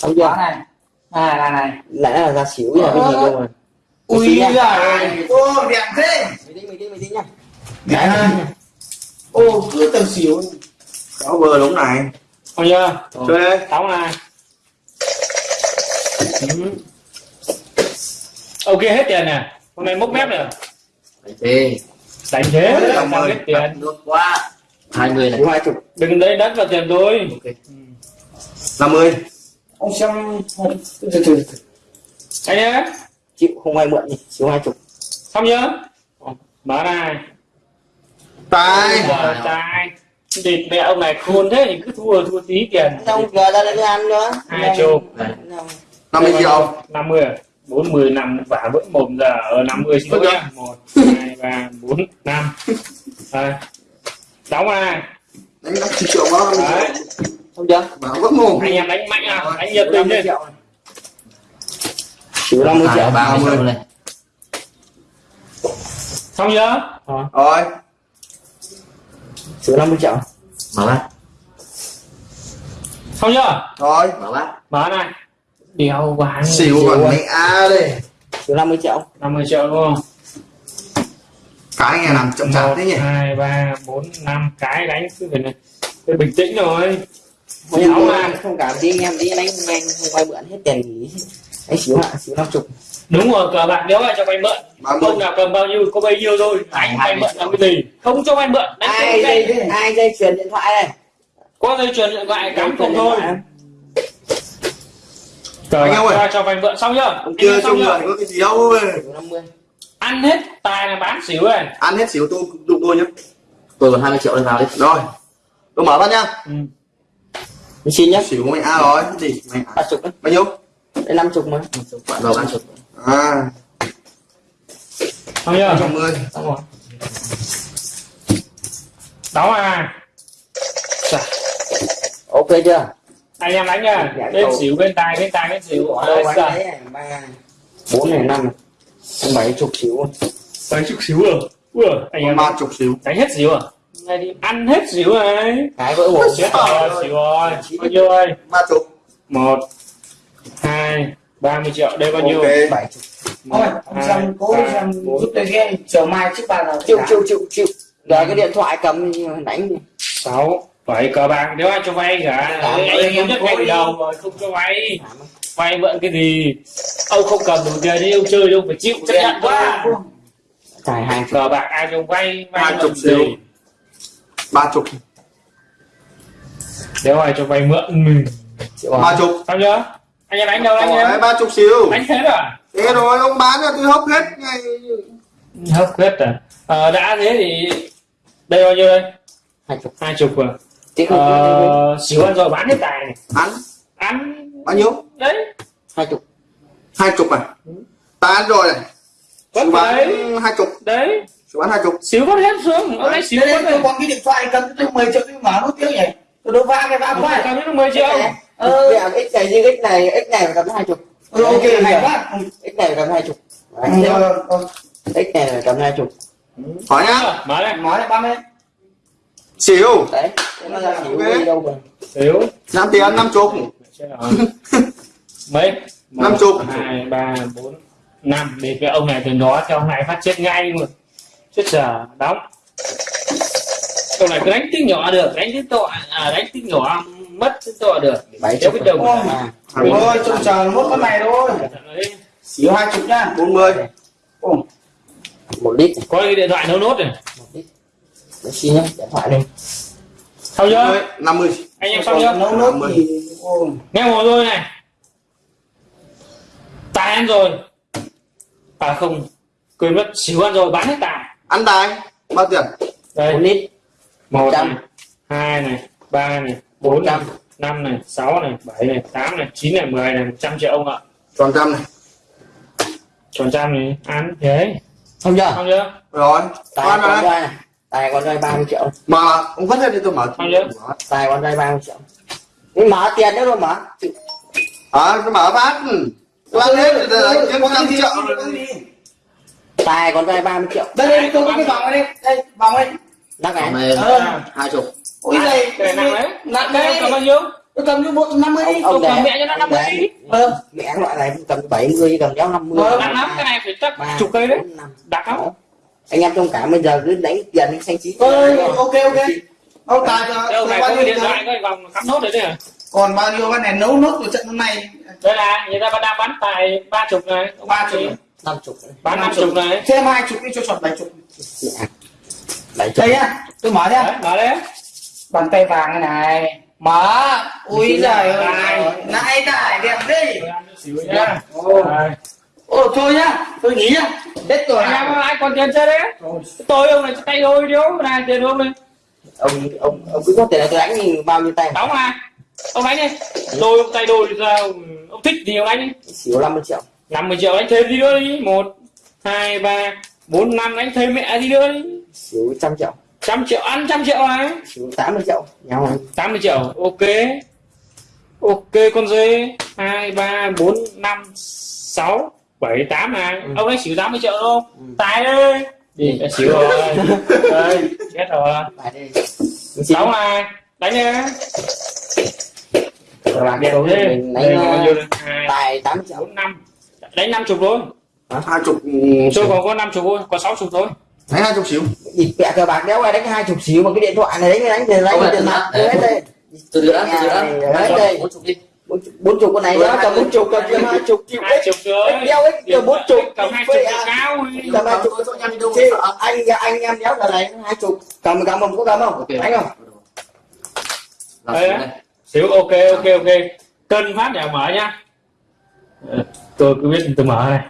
không chưa này. À là này lại là ra xỉu là cái gì đâu mà ui giời ô đẹp thế. Mày đi mày đi mày đi nha. Đẹp ha. ô cứ tờ xỉu. Đó vừa đúng này. Không chưa? Chơi đi. Đóng này. Ừ. ok hết tiền nè. Hôm nay mốc mép rồi Ê, đánh thế. Làm cảm ơn. hết tiền. Nước quá. Hai người này. xỉu hai chục đừng lấy đất vào tiền tôi. Ok. 50 ông xem từ từ từ anh nhé chịu không ai mượn gì xỉu hai chục. Xong chưa? Mở này. Tài. Trai thì mẹ ông này khôn thế thì cứ thua thua tí tiền. Xong giờ ra đây ăn nữa hai chục. 50 triệu. Năm mươi bốn mươi năm vả vỡ mồm giờ ở năm mươi xin lỗi nhá. Một hai ba bốn năm. Đây. Đóng này Đánh 50 triệu đó 50 đấy triệu không chưa Bảo vỡ mồm anh em đánh mạnh à? Đánh nhiệt tình đi xỉu năm mươi triệu. Ba mươi. Triệu này. xong chưa? Rồi. Xỉu năm mươi triệu. Mở bát. xong chưa? Rồi. Mở bát. mở này. Đeo ván Xỉu còn mẹ A đây xỉu năm mươi triệu. 50 triệu đúng không? Cái nghe làm chậm chạp thế nhỉ? Hai ba bốn năm. Cái đánh cứ phải này bình tĩnh rồi không Xỉu không à. làm không cảm đi anh em đi đánh nhanh không ai mượn hết tiền nghỉ anh xỉu hạ xỉu năm chục. Đúng rồi cờ bạc nếu ai cho vay mượn. 30 không nào cầm bao nhiêu có bấy nhiêu thôi. Anh vay mượn làm cái gì? Không cho vay mượn đánh ai cái dây gì ai dây truyền điện thoại này có dây chuyền điện thoại cắm không thôi. cờ Anh em ơi. cho vay mượn xong chưa? Ông kia chưa? người có cái gì đâu. Ơi xỉu năm mươi. Ăn hết tài là bán xỉu này. Ăn hết xỉu tôi đụng tôi nhá. Tôi còn 20 triệu lên vào đi. Rồi. Tôi mở bắt nhá. Ừ. mình xin nhá. Xỉu mẹ A rồi Gì? A. Ba chục đấy Bao nhiêu? Đây năm chục mà. Bạn vào ba chục. À. Xong chưa 110 xong rồi đóng à. Ok chưa? Anh em đánh nha. Dạ, bên cầu. xỉu bên tài bên tài bên xỉu. Đâu Đấy, anh ba bốn này năm bảy chục xỉu. Đánh chút xíu rồi ui anh em ba chục xíu đánh hết xíu à này thì ăn hết xíu này cái vỡ một chết rồi xíu rồi. Bao nhiêu ơi ba chục. Một hai ba mươi triệu. Đây bao nhiêu? Bảy chục. Thôi xem cố xem giúp tôi ghen chiều mai trước ba giờ chịu chịu chịu chịu. Rồi cái điện thoại cầm đánh sáu. Bảy cờ bạc. Nếu ai cho vay cả anh em nhất ngày đi. đầu rồi không cho vay. Vay mượn cái gì? Ông không cầm đủ tiền đi ông chơi đâu phải chịu chấp nhận quá. tài hai cờ bạc ai cho vay vay chục gì. Ba chục. Nếu ai cho vay mượn? Mình triệu ba chục. Sao chưa? Anh em đánh đâu Rồi, em? ba chục xíu. Đánh hết à thế rồi ông bán cho tôi hốc hết. Ngay hấp hết à? Ờ, đã thế thì đây bao nhiêu đây? Hai chục hai chục à ờ, xíu ăn rồi bán hết tài này. Ăn ăn bao nhiêu? Đấy. Hai chục. Hai chục à? Ta ăn rồi này. Bán đấy. hai chục. Đấy xíu bán hai chục. Xíu vất hết xuống ông lấy xíu đây đây. rồi tôi có cái điện thoại cầm tôi 10 triệu tôi mở nút tiếng nhỉ? Tôi đâu va cái va quá. Cầm đến mười triệu. Ờ x này như x này x này phải cầm hai chục. Ừ, ok hay quá. x này phải cầm hai chục. Ừ, rồi, rồi. x này phải cầm hai chục. Hỏi nhá. Mở này nói ba mươi. Xíu. Đấy nó xíu năm tiền năm chục. Chết rồi. mấy? Một, Năm chục. hai ba bốn năm. Để cái ông này từ đó cho ông này phát chết ngay luôn chết giờ đóng. Ông này đánh tiếng nhỏ được đánh tiếng to à, đánh tiếng nhỏ mất tiếng to được. Bảy chục cái đầu à. Hai thôi trông chờ mốt con này thôi. Xíu hai chục nhá bốn mươi. Một lít. Có cái điện thoại nấu nốt này. Một lít. Để xin nhá điện thoại đây xong chưa? Năm mươi anh em xong chưa? Nấu nốt thì nghe một rồi này. Tài ăn rồi. À không. Quên mất xíu ăn rồi bán hết tài ăn tài bao tiền? Đây. Một lít. Một trăm. này hai này ba này bốn này năm này sáu này bảy này tám này chín này mười này trăm triệu ông ạ. Tròn trăm này. Tròn trăm này ăn thế. Không chưa? Xong chưa? Rồi. Tài con rồi trai này. Tài con trai ba mươi triệu. Mà ông vứt hết đi tôi mở. Bao nhiêu? tài con trai ba mươi triệu. Nhưng mở tiền nữa rồi mở à tôi mở phát tôi ăn hết đánh kiếm trăm gì, triệu. gì? Tài con trai ba mươi triệu. Đây đây tôi có cái vòng này đây đây. Vòng này. Đắc Còn này Ờ. hai chục. ôi đây cái này nặng đấy. nặng đây cầm bao đấy nhiêu? Tôi cầm như một năm mươi đi. Ông tôi cầm mẹ cho nó 50 để- đi. ờ. Mẹ loại này cầm 70 cầm giáo 50 Ờ, nặng lắm cái này phải chắc chục cây đấy. năm, đặc lắm. Anh em thông cảm bây giờ cứ đánh dần xanh chín. Ok ok. Ông tài cho đâu cho này bao có nhiêu cái điện thoại cái vòng cắm nốt đấy này còn bao nhiêu cái này nấu nốt của trận hôm nay? Đây là người ta đang bán tài ba chục này. Ba chục năm chục bán năm chục này. Thêm hai chục đi cho chọn bảy chục. Bảy chục. Đây nhá tôi mở nhá mở đấy bàn tay vàng này này. Mở. Ui giời ơi. Này. nãy tài đẹp đi. Tôi ồ. Thôi nhá tôi nghỉ nhá. Hết rồi. Anh em ai còn tiền chơi đấy? Tôi ông này tay đôi đi ông. Này tiền ông này ông ông ông cứ có tiền là tôi đánh thì bao nhiêu tay? Đóng mà ông đánh đi. Đôi ông tay đôi ra ông, ông thích thì ông đánh đi. Xỉu 50 triệu 50 triệu đánh thêm gì nữa đi. Một hai ba bốn năm đánh thêm mẹ gì nữa đi. Xỉu trăm triệu. Trăm triệu ăn trăm triệu này xỉu 80 triệu. Nhau rồi 80 triệu. Ok. Ok con dê. Hai ba bốn năm sáu bảy tám này ông ấy xỉu 80 triệu không? Ừ. tài đi. Đi. Đã xỉu rồi. Đây chết rồi. Đi. Sáu này đánh đi các bạn đẹp số thế. mình đây là bao đánh nhiêu ờ, đây hai tài 80 triệu. bốn năm đánh năm chục thôi. Hai chục tôi còn có năm chục thôi có sáu chục thôi. Thấy hai chục xíu. Địt mẹ cờ bạc đéo ai đánh hai chục xíu mà cái điện thoại này đánh đánh đánh Ông này tiền mặt hết đây từ giữa từ giữa Đấy, đây. bốn chục đi. bốn chục- bốn chục con này đó cầm bốn chục cầm hai chục chịu hai chục rồi. Đeo hết cầm bốn chục. Cầm hai chục cao cầm hai chục. Anh anh em đéo giờ này hai chục. Cầm cầm không? Có cầm không? Anh không? Xíu ok ok ok. Cân phát để mở nhá tôi cứ biết tôi mở này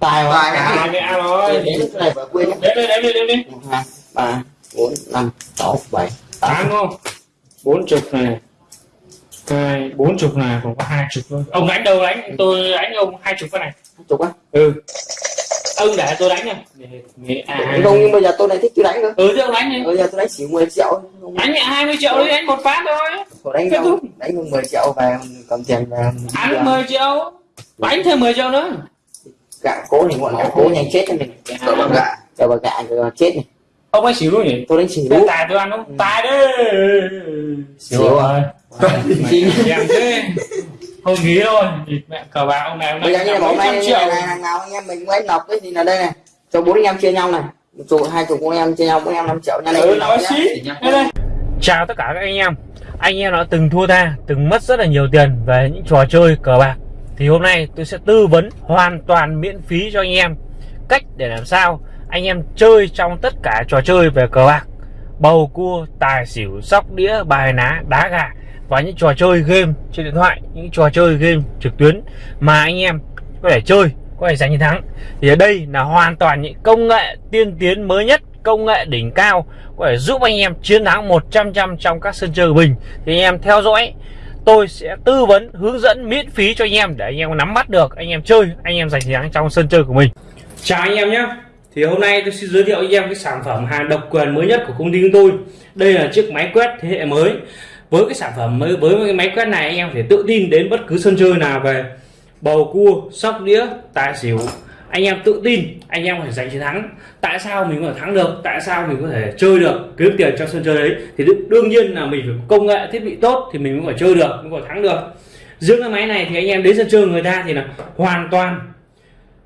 tài Tài Tài. hai mẹ rồi đến lúc này phải quên đếm đi đếm đi đếm đi một hai ba bốn năm sáu bảy tám. Tám không? Bốn chục này. Hai bốn chục này còn có hai chục thôi ông đánh đâu đánh tôi đánh ông hai chục cái này. Chục á? Ừ ông để tôi đánh để- à, không nhưng bây giờ tôi này thích tôi đánh cơ. Ừ ông đánh đi bây giờ tôi đánh xỉu 10 triệu đánh mẹ 20 triệu đi đánh một phát thôi. Đánh Kết thúc. đánh không 10 triệu về cầm tiền về ăn 10 triệu. Đánh thêm 10 triệu nữa. Gạ cố thì bọn gạ cố nhanh chết cho mình. Đỡ bằng gạ chờ bà gạ rồi chết này. Ông ấy xỉu luôn nhỉ? Tôi đánh xỉu. Tài tôi ăn không? Tài đi. Xỉu rồi. Xỉu. Em thế thôi nghỉ thôi mẹ cờ bạc ông này ông bây giờ như hôm trăm nay triệu. này, này, nào anh em mình lấy nọc cái gì là đây này. Cho bốn anh em chia nhau này. Một chục hai chục anh em chia nhau bốn anh em năm triệu nha này. Ừ nói xí đây đây. Chào tất cả các anh em. Anh em đã từng thua tha từng mất rất là nhiều tiền về những trò chơi cờ bạc. Thì hôm nay tôi sẽ tư vấn hoàn toàn miễn phí cho anh em cách để làm sao anh em chơi trong tất cả trò chơi về cờ bạc. Bầu cua tài xỉu sóc đĩa bài ná đá gà và những trò chơi game trên điện thoại, những trò chơi game trực tuyến mà anh em có thể chơi, có thể giành chiến thắng. Thì ở đây là hoàn toàn những công nghệ tiên tiến mới nhất, công nghệ đỉnh cao, có thể giúp anh em chiến thắng 100 trăm trong các sân chơi của mình. Thì anh em theo dõi, tôi sẽ tư vấn, hướng dẫn, miễn phí cho anh em để anh em nắm bắt được, anh em chơi, anh em giành chiến thắng trong sân chơi của mình. Chào anh em nhé. Thì hôm nay tôi xin giới thiệu anh em cái sản phẩm hàng độc quyền mới nhất của công ty chúng tôi. Đây là chiếc máy quét thế hệ mới với cái sản phẩm mới, với cái máy quét này anh em thể tự tin đến bất cứ sân chơi nào về. Bầu cua, sóc đĩa, tài xỉu, anh em tự tin, anh em có thể giành chiến thắng. Tại sao mình có thể thắng được? Tại sao mình có thể chơi được? Kiếm tiền trong sân chơi đấy. Thì đương- nhiên là mình phải có công nghệ, thiết bị tốt thì mình mới có thể chơi được, mới có thể thắng được. Riêng cái máy này thì anh em đến sân chơi người ta thì là hoàn toàn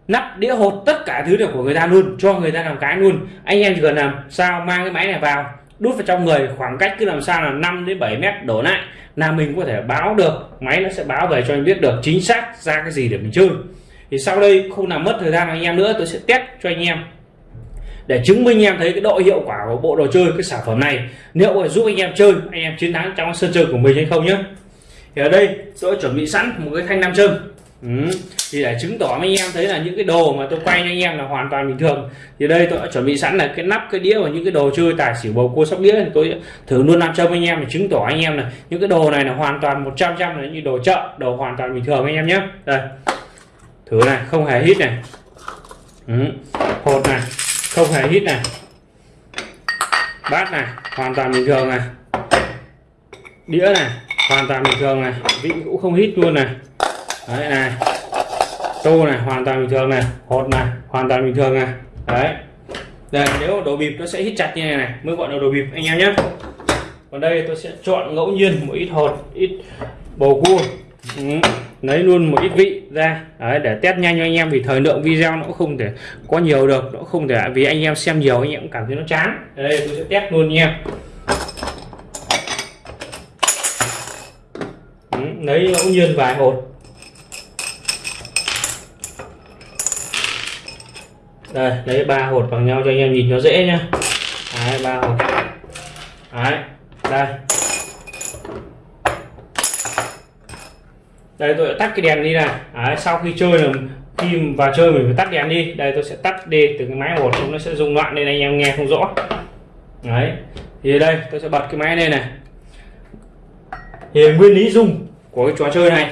nắp đĩa hột tất cả thứ đều của người ta luôn, cho người ta làm cái luôn. Anh em chỉ cần làm sao mang cái máy này vào đút vào trong người, khoảng cách cứ làm sao là 5 đến 7 mét đổ lại là mình có thể báo được, máy nó sẽ báo về cho anh biết được chính xác ra cái gì để mình chơi. Thì sau đây không làm mất thời gian anh em nữa, tôi sẽ test cho anh em để chứng minh em thấy cái độ hiệu quả của bộ đồ chơi, cái sản phẩm này. Liệu có giúp anh em chơi, anh em chiến thắng trong sân chơi của mình hay không nhé thì ở đây tôi đã chuẩn bị sẵn một cái thanh nam châm ừ. thì để chứng tỏ anh em thấy là những cái đồ mà tôi quay cho anh em là hoàn toàn bình thường. Thì đây tôi đã chuẩn bị sẵn là cái nắp, cái đĩa và những cái đồ chơi tài xỉu bầu cua sóc đĩa. Thì tôi thử luôn làm châm anh em để chứng tỏ anh em là những cái đồ này là hoàn toàn 100 trăm là như đồ chợ, đồ hoàn toàn bình thường anh em nhé. Đây. Thử này, không hề hít này. Ừ. hột này, không hề hít này. Bát này, hoàn toàn bình thường này. Đĩa này, hoàn toàn bình thường này. Vị cũng không hít luôn này đấy này. Tô này hoàn toàn bình thường này. Hột này hoàn toàn bình thường này. Đấy. Đây nếu đồ bịp nó sẽ hít chặt như này này mới gọi là đồ bịp anh em nhé. Còn đây tôi sẽ chọn ngẫu nhiên một ít hột ít bầu cua. Ừ. lấy luôn một ít vị ra. Đấy, để test nhanh cho anh em vì thời lượng video nó cũng không thể có nhiều được nó không thể vì anh em xem nhiều anh em cũng cảm thấy nó chán. Đây tôi sẽ test luôn nha. Ừ, lấy ngẫu nhiên vài hột. Đây lấy ba hột bằng nhau cho anh em nhìn nó dễ nhá. Đấy ba hột. Đấy đây. Đây tôi đã tắt cái đèn đi này. Đấy, sau khi chơi là khi vào chơi mình phải tắt đèn đi. Đây tôi sẽ tắt đi từ cái máy hột chúng nó sẽ rung loạn nên anh em nghe không rõ. Đấy thì đây tôi sẽ bật cái máy lên này. Thì nguyên lý rung của cái trò chơi này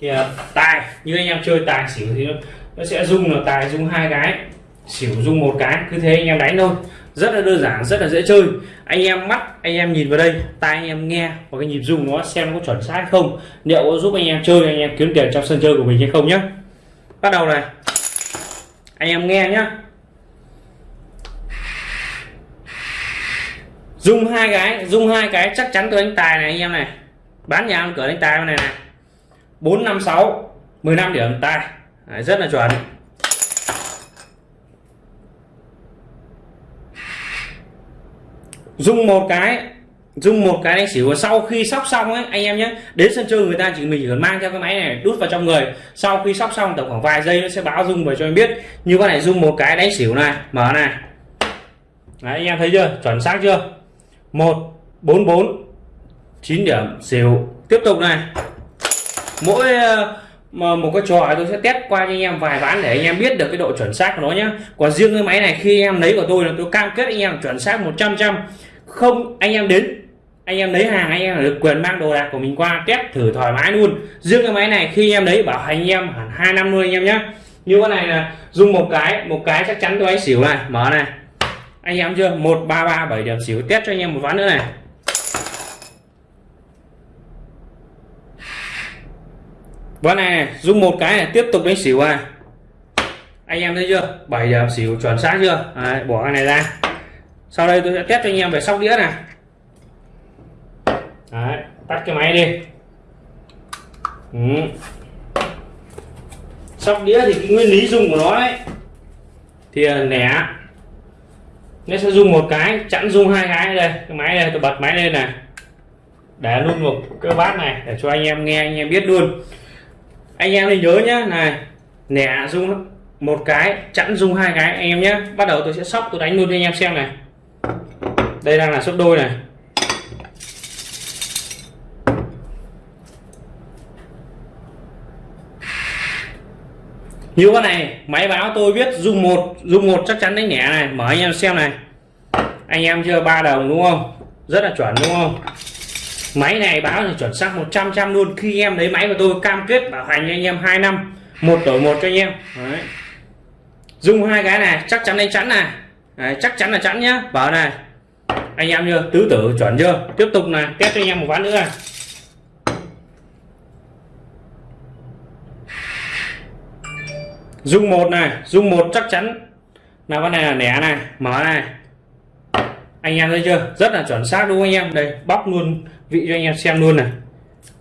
thì tài. Như anh em chơi tài xỉu thì nó, nó sẽ rung là tài rung hai cái xỉu dung một cái cứ thế anh em đánh thôi. Rất là đơn giản rất là dễ chơi. Anh em mắt anh em nhìn vào đây tai anh em nghe và cái nhịp dung nó xem có chuẩn xác không liệu có giúp anh em chơi anh em kiếm tiền trong sân chơi của mình hay không nhé bắt đầu này. Anh em nghe nhá. Dùng hai cái dùng hai cái chắc chắn tôi đánh tài này anh em này. Bán nhà ăn cửa đánh tài này này. Bốn năm sáu 15 điểm tài. Đấy, rất là chuẩn. Dùng một cái dùng một cái đánh xỉu sau khi sóc xong ấy anh em nhé. Đến sân chơi người ta chỉ mình chỉ cần mang theo cái máy này đút vào trong người. Sau khi sóc xong tầm khoảng vài giây nó sẽ báo dung về cho em biết. Như con này dùng một cái đánh xỉu này mở này. Đấy, anh em thấy chưa? Chuẩn xác chưa? Một bốn bốn chín điểm xỉu. Tiếp tục này. Mỗi ờ, mà một cái trò tôi sẽ test qua cho anh em vài ván để anh em biết được cái độ chuẩn xác của nó nhé. Còn riêng cái máy này khi em lấy của tôi là tôi cam kết anh em chuẩn xác 100 trăm không anh em đến. Anh em lấy hàng anh em được quyền mang đồ đạc của mình qua test thử thoải mái luôn. Riêng cái máy này khi em lấy bảo hành anh em hẳn hai năm luôn anh em nhé như con này là dùng một cái một cái chắc chắn tôi anh xỉu này. Mở này. Anh em chưa? Một ba ba bảy điểm xỉu test cho anh em một ván nữa này. Ván này dùng một cái này tiếp tục đánh xỉu này. Anh em thấy chưa? Bảy điểm xỉu chuẩn xác chưa? Đấy, bỏ cái này ra sau đây tôi sẽ test cho anh em về sóc đĩa này Đấy, tắt cái máy đi. Ừ. sóc đĩa thì cái nguyên lý dùng của nó đấy. Thì à, nẻ. Nó sẽ dùng một cái chẵn dùng hai cái đây. Cái máy này tôi bật máy lên này. Để luôn một cái bát này để cho anh em nghe anh em biết luôn. Anh em thì nhớ nhá này nẻ dùng một cái chẵn dùng hai cái anh em nhé bắt đầu tôi sẽ sóc tôi đánh luôn cho anh em xem này đây đang là số đôi này. Như con này máy báo tôi biết dùng một dùng một chắc chắn đánh nhẹ này mở anh em xem này. Anh em chưa ba đồng đúng không? Rất là chuẩn đúng không? Máy này báo là chuẩn xác 100 trăm luôn. Khi em lấy máy của tôi cam kết bảo hành cho anh em 2 năm một đổi một cho anh em. Đấy. dùng hai cái này chắc chắn đánh chắn này. Đấy, chắc chắn là chắn nhá. Bảo này anh em chưa tứ tử chuẩn chưa? Tiếp tục là test cho anh em một ván nữa. Này dùng một này dùng một chắc chắn. Là con này là nẻ này mở này. Anh em thấy chưa? Rất là chuẩn xác đúng không anh em? Đây bóc luôn vị cho anh em xem luôn này.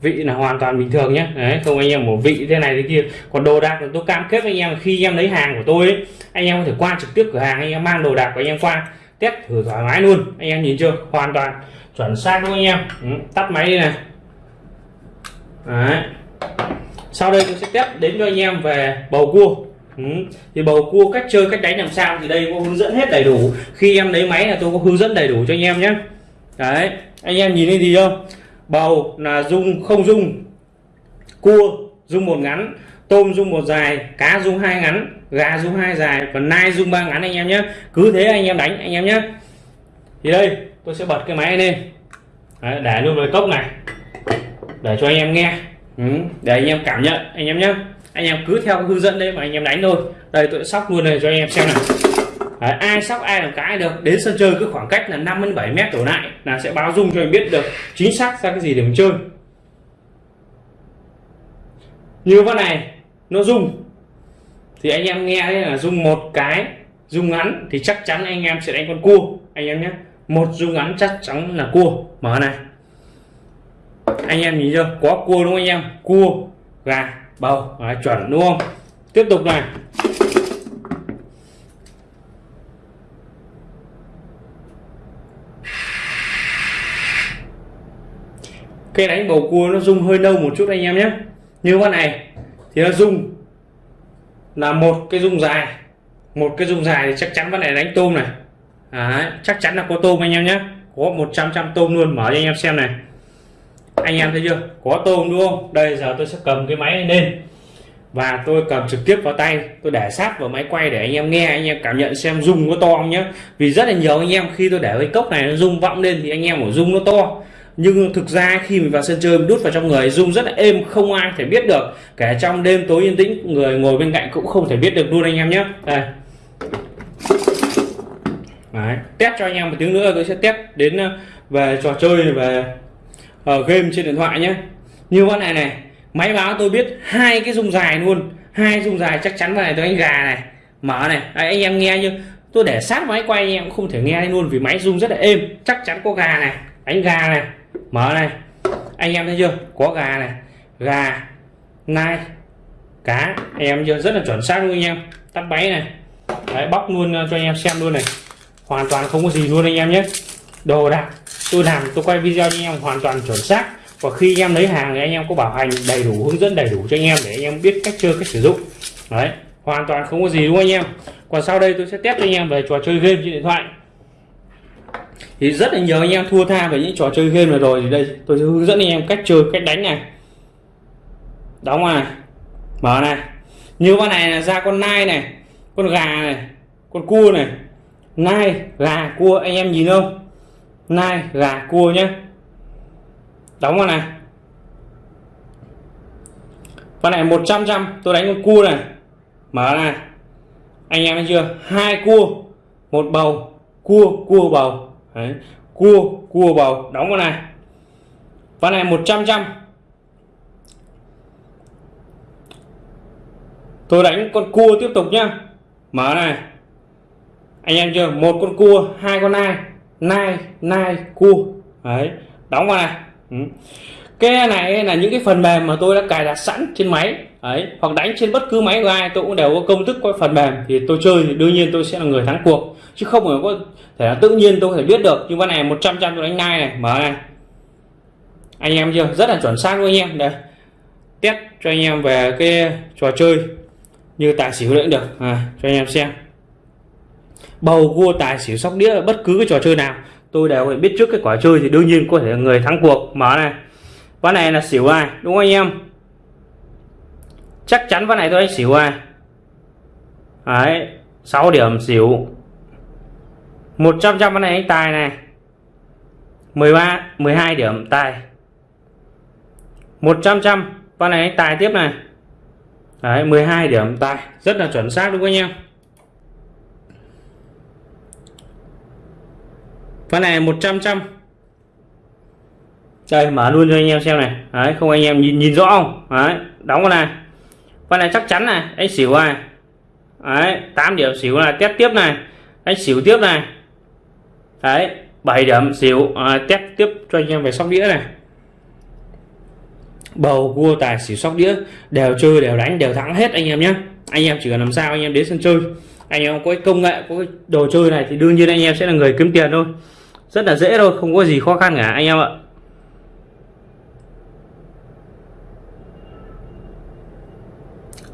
Vị là hoàn toàn bình thường nhé đấy không anh em một vị thế này thế kia. Còn đồ đạc tôi cam kết với anh em khi em lấy hàng của tôi ấy, anh em có thể qua trực tiếp cửa hàng anh em mang đồ đạc của anh em qua test thử thoải mái luôn. Anh em nhìn chưa? Hoàn toàn chuẩn xác đúng không anh em. Ừ, tắt máy đi này. Đấy. Sau đây tôi sẽ test đến cho anh em về bầu cua. Ừ. thì bầu cua cách chơi cách đánh làm sao thì đây có hướng dẫn hết đầy đủ. Khi em lấy máy là tôi có hướng dẫn đầy đủ cho anh em nhé. Đấy anh em nhìn thấy gì không? Bầu là dung không dung cua dung một ngắn tôm dung một dài cá dung hai ngắn gà dung hai dài còn nai dung ba ngắn anh em nhé. Cứ thế anh em đánh anh em nhé. Thì đây tôi sẽ bật cái máy lên. Đấy, để luôn vào cốc này. Để cho anh em nghe. Ừ, để anh em cảm nhận anh em nhé. Anh em cứ theo hướng dẫn đấy mà anh em đánh thôi. Đây tôi sóc luôn này cho anh em xem này đấy, ai sóc ai làm cái được. Đến sân chơi cứ khoảng cách là 5 đến 7 mét đổ lại là sẽ báo dung cho anh biết được chính xác ra cái gì để mình chơi. Như con này nó rung. Thì anh em nghe là rung một cái rung ngắn thì chắc chắn anh em sẽ đánh con cua. Anh em nhé. Một rung ngắn chắc chắn là cua. Mở này. Anh em nhìn chưa? Có cua đúng không anh em? Cua gà bầu. Đấy, chuẩn đúng không? Tiếp tục này. Cái đánh bầu cua nó rung hơi nâu một chút anh em nhé. Như con này thì nó rung. Là một cái rung dài. Một cái rung dài thì chắc chắn vấn này đánh tôm này. Đấy, chắc chắn là có tôm anh em nhé. Có 100 trăm tôm luôn mở cho anh em xem này. Anh em thấy chưa? Có tôm đúng không? Đây giờ tôi sẽ cầm cái máy lên. Và tôi cầm trực tiếp vào tay. Tôi để sát vào máy quay để anh em nghe anh em cảm nhận xem rung có to không nhé. Vì rất là nhiều anh em khi tôi để cái cốc này nó rung vọng lên thì anh em ở rung nó to nhưng thực ra khi mình vào sân chơi đút vào trong người rung rất là êm không ai thể biết được. Kể trong đêm tối yên tĩnh người ngồi bên cạnh cũng không thể biết được luôn anh em nhé. Đây. Đấy, test cho anh em một tiếng nữa tôi sẽ test đến ờ, về trò chơi về uh, game trên điện thoại nhé. Như con này này máy báo tôi biết hai cái rung dài luôn. Hai rung dài chắc chắn vào này tôi anh gà này mở này. Đấy, anh em nghe như tôi để sát máy quay anh em cũng không thể nghe luôn vì máy rung rất là êm. Chắc chắn có gà này đánh gà này mở này anh em thấy chưa? Có gà này gà nai cá. Anh em chưa? Rất là chuẩn xác luôn anh em. Tắt máy này. Đấy, bóc luôn ờ, cho anh em xem luôn này. Hoàn toàn không có gì luôn anh em nhé. Đồ đạc tôi làm tôi quay video cho anh em hoàn toàn chuẩn xác. Và khi anh em lấy hàng thì anh em có bảo hành đầy đủ hướng dẫn đầy đủ cho anh em để anh em biết cách chơi cách sử dụng. Đấy hoàn toàn không có gì đúng không anh em? Còn sau đây tôi sẽ test cho anh em về trò chơi game trên điện thoại thì rất là nhiều anh em thua tha về những trò chơi game này rồi. Thì đây, tôi sẽ hướng dẫn anh em cách chơi, cách đánh này. Đóng này. Mở này. Như con này là ra con nai này, con gà này, con cua này. Nai, gà, cua, anh em nhìn không? Nai, gà, cua nhé đóng vào này. Con này 100 trăm, tôi đánh con cua này. Mở này. Anh em thấy chưa? Hai cua, một bầu, cua cua bầu. Đấy. cua cua bầu, đóng con này. Con này 100 trăm tôi đánh con cua tiếp tục nhá. Mở này. Anh em chưa? Một con cua, hai con nai. Nai nai, cua. Đấy. Đóng vào này. Ừ. cái này là những cái phần mềm mà tôi đã cài đặt sẵn trên máy. Ấy hoặc đánh trên bất cứ máy của ai, tôi cũng đều có công thức, có phần mềm. Thì tôi chơi thì đương nhiên tôi sẽ là người thắng cuộc chứ không phải có thể là tự nhiên tôi có thể biết được. Nhưng con này 100 trăm tôi đánh nai này mở này. Anh em chưa? Rất là chuẩn xác luôn anh em. Đây. Test cho anh em về cái trò chơi như tài xỉu cũng được. À, cho anh em xem. Bầu cua tài xỉu sóc đĩa bất cứ cái trò chơi nào tôi đều phải biết trước cái quả chơi thì đương nhiên có thể là người thắng cuộc. Mở này. Ván này là xỉu ai? Đúng không anh em? Chắc chắn ván này tôi đánh xỉu ai? Đấy 6 điểm xỉu. 100 trăm ván này anh tài này. 13 12 điểm tài. 100 trăm con này anh tài tiếp này. Đấy 12 điểm tài. Rất là chuẩn xác đúng không anh em? Con này 100 trăm đây, mở luôn cho anh em xem này. Đấy, không anh em nhìn nhìn rõ không? Đấy, đóng con này. Con này chắc chắn này, anh xỉu này. Đấy 8 điểm xỉu là test tiếp này. Anh xỉu tiếp này đấy 7 điểm xỉu. À, test tiếp cho anh em về sóc đĩa này. Bầu cua tài xỉu sóc đĩa. Đều chơi đều đánh đều thắng hết anh em nhé. Anh em chỉ cần làm sao anh em đến sân chơi. Anh em có cái công nghệ có cái đồ chơi này thì đương nhiên anh em sẽ là người kiếm tiền thôi. Rất là dễ thôi không có gì khó khăn cả anh em ạ.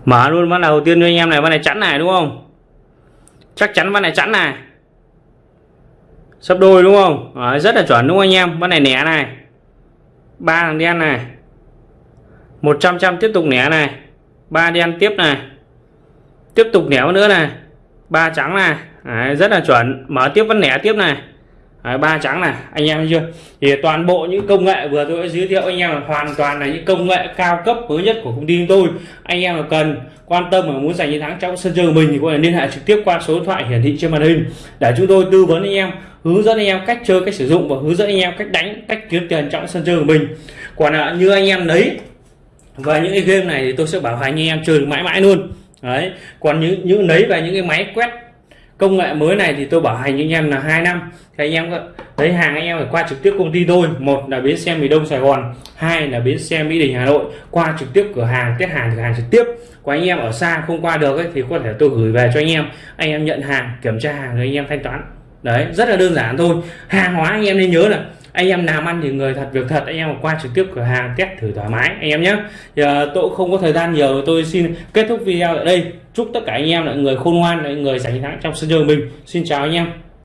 Mở luôn ván đầu tiên cho anh em này ván này chắn này đúng không? Chắc chắn ván này chắn này sấp đôi đúng không? Đấy, rất là chuẩn đúng không anh em? Ván này nẻ này. Ba thằng đen này. 100 trăm tiếp tục nẻ này. Ba đen tiếp này. Tiếp tục nẻo nữa này. Ba trắng này. Đấy, rất là chuẩn. Mở tiếp vẫn nẻ tiếp này. À, ba trắng này, anh em chưa? Thì toàn bộ những công nghệ vừa tôi đã giới thiệu anh em là hoàn toàn là những công nghệ cao cấp mới nhất của công ty tôi. Anh em là cần, quan tâm và muốn giành chiến thắng trong sân chơi của mình thì có thể liên hệ trực tiếp qua số điện thoại hiển thị trên màn hình. Để chúng tôi tư vấn anh em, hướng dẫn anh em cách chơi, cách sử dụng và hướng dẫn anh em cách đánh, cách kiếm tiền trong sân chơi của mình. Còn là như anh em lấy và những cái game này thì tôi sẽ bảo hành anh em chơi mãi mãi luôn. Đấy, còn những những lấy về những cái máy quét công nghệ mới này thì tôi bảo hành anh em là hai năm. Thì anh em lấy hàng anh em phải qua trực tiếp công ty tôi một là bến xe miền đông sài gòn hai là bến xe mỹ đình hà nội. Qua trực tiếp cửa hàng test hàng cửa hàng trực tiếp. Của anh em ở xa không qua được ấy, thì có thể tôi gửi về cho anh em. Anh em nhận hàng kiểm tra hàng rồi anh em thanh toán. Đấy rất là đơn giản thôi. Hàng hóa anh em nên nhớ là anh em làm ăn thì người thật việc thật anh em qua trực tiếp cửa hàng test thử thoải mái anh em nhé. Giờ tôi cũng không có thời gian nhiều. Tôi xin kết thúc video ở đây chúc tất cả anh em là người khôn ngoan, là người giành thắng trong sân chơi mình. Xin chào anh em.